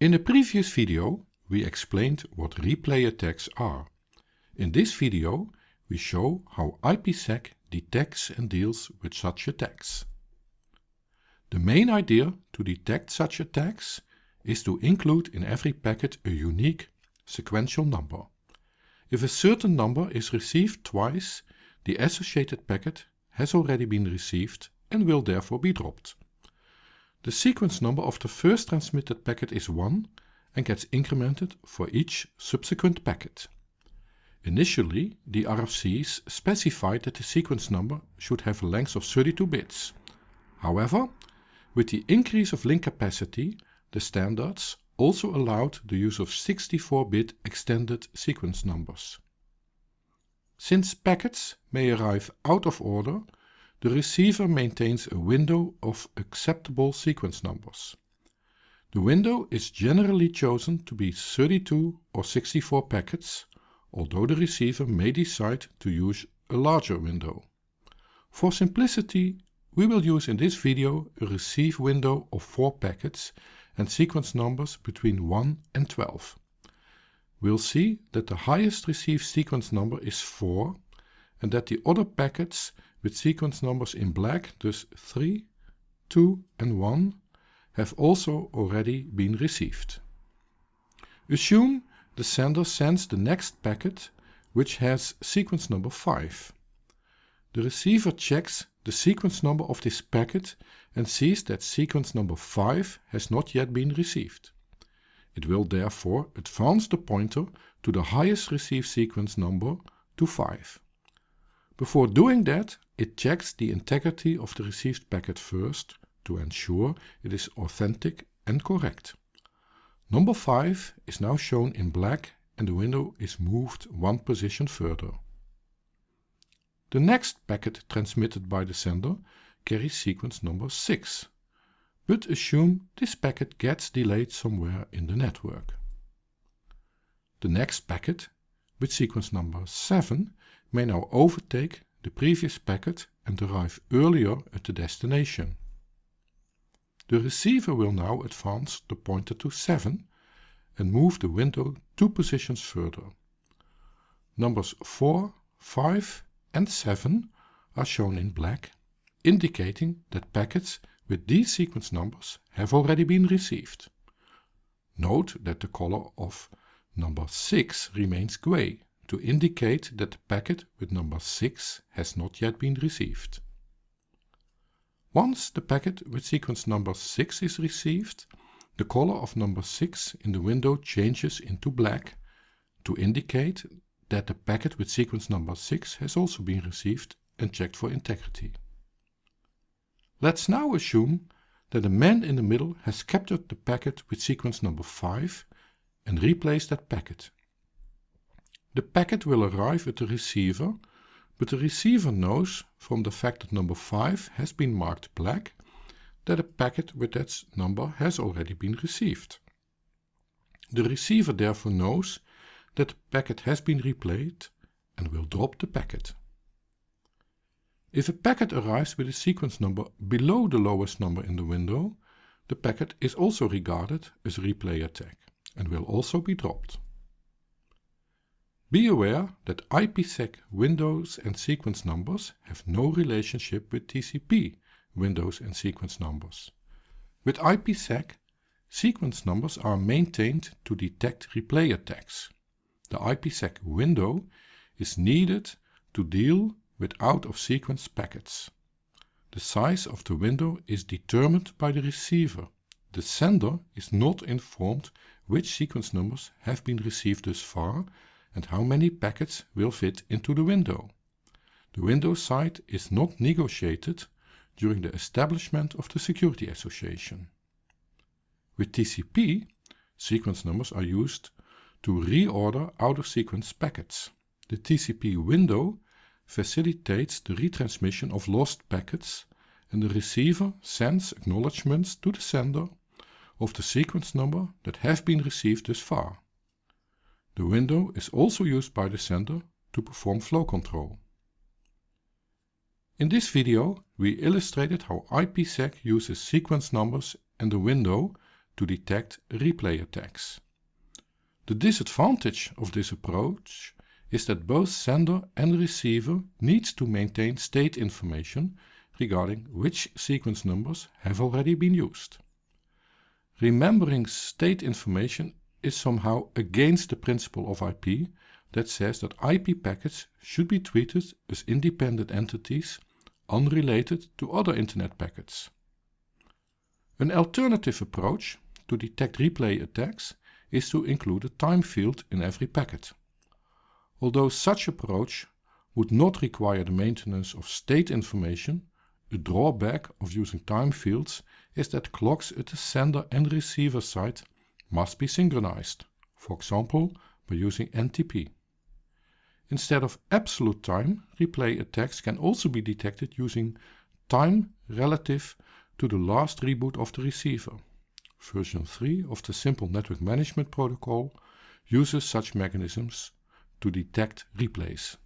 In the previous video, we explained what replay attacks are. In this video, we show how IPsec detects and deals with such attacks. The main idea to detect such attacks is to include in every packet a unique sequential number. If a certain number is received twice, the associated packet has already been received and will therefore be dropped. The sequence number of the first transmitted packet is 1 and gets incremented for each subsequent packet. Initially, the RFCs specified that the sequence number should have a length of 32 bits. However, with the increase of link capacity, the standards also allowed the use of 64-bit extended sequence numbers. Since packets may arrive out of order, the receiver maintains a window of acceptable sequence numbers. The window is generally chosen to be 32 or 64 packets, although the receiver may decide to use a larger window. For simplicity, we will use in this video a receive window of 4 packets and sequence numbers between 1 and 12. We'll see that the highest received sequence number is 4 and that the other packets with sequence numbers in black, thus 3, 2 and 1, have also already been received. Assume the sender sends the next packet which has sequence number 5. The receiver checks the sequence number of this packet and sees that sequence number 5 has not yet been received. It will therefore advance the pointer to the highest received sequence number to 5. Before doing that, it checks the integrity of the received packet first to ensure it is authentic and correct. Number 5 is now shown in black and the window is moved one position further. The next packet transmitted by the sender carries sequence number 6, but assume this packet gets delayed somewhere in the network. The next packet, with sequence number 7, may now overtake the previous packet and arrive earlier at the destination. The receiver will now advance the pointer to 7 and move the window two positions further. Numbers 4, 5 and 7 are shown in black, indicating that packets with these sequence numbers have already been received. Note that the color of number 6 remains gray to indicate that the packet with number 6 has not yet been received. Once the packet with sequence number 6 is received, the color of number 6 in the window changes into black to indicate that the packet with sequence number 6 has also been received and checked for integrity. Let's now assume that the man in the middle has captured the packet with sequence number 5 and replaced that packet. The packet will arrive at the receiver, but the receiver knows from the fact that number 5 has been marked black that a packet with that number has already been received. The receiver therefore knows that the packet has been replayed and will drop the packet. If a packet arrives with a sequence number below the lowest number in the window, the packet is also regarded as a replay attack and will also be dropped. Be aware that IPsec windows and sequence numbers have no relationship with TCP windows and sequence numbers. With IPsec, sequence numbers are maintained to detect replay attacks. The IPsec window is needed to deal with out-of-sequence packets. The size of the window is determined by the receiver. The sender is not informed which sequence numbers have been received thus far and how many packets will fit into the window. The window size is not negotiated during the establishment of the Security Association. With TCP, sequence numbers are used to reorder out-of-sequence packets. The TCP window facilitates the retransmission of lost packets and the receiver sends acknowledgements to the sender of the sequence number that have been received thus far. The window is also used by the sender to perform flow control. In this video we illustrated how IPsec uses sequence numbers and the window to detect replay attacks. The disadvantage of this approach is that both sender and receiver needs to maintain state information regarding which sequence numbers have already been used. Remembering state information is somehow against the principle of IP that says that IP packets should be treated as independent entities unrelated to other internet packets. An alternative approach to detect replay attacks is to include a time field in every packet. Although such approach would not require the maintenance of state information, a drawback of using time fields is that clocks at the sender and receiver side must be synchronized, for example by using NTP. Instead of absolute time, replay attacks can also be detected using time relative to the last reboot of the receiver. Version 3 of the Simple Network Management Protocol uses such mechanisms to detect replays.